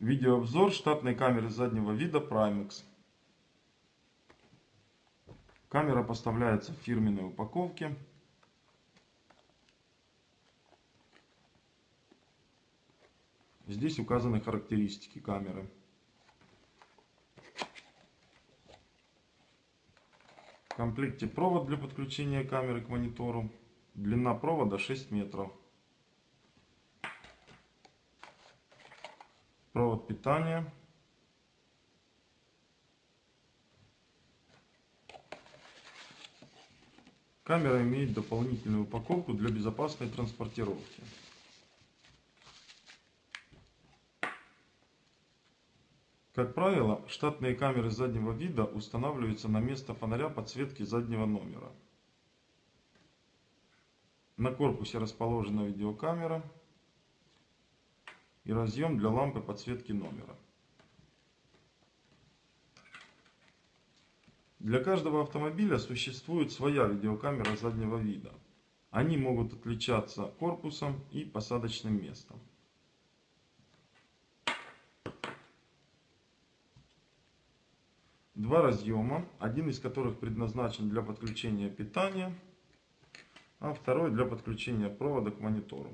Видеообзор штатной камеры заднего вида Primex. Камера поставляется в фирменной упаковке. Здесь указаны характеристики камеры. В комплекте провод для подключения камеры к монитору. Длина провода 6 метров. Провод питания. Камера имеет дополнительную упаковку для безопасной транспортировки. Как правило, штатные камеры заднего вида устанавливаются на место фонаря подсветки заднего номера. На корпусе расположена видеокамера и разъем для лампы подсветки номера. Для каждого автомобиля существует своя видеокамера заднего вида. Они могут отличаться корпусом и посадочным местом. Два разъема, один из которых предназначен для подключения питания, а второй для подключения провода к монитору.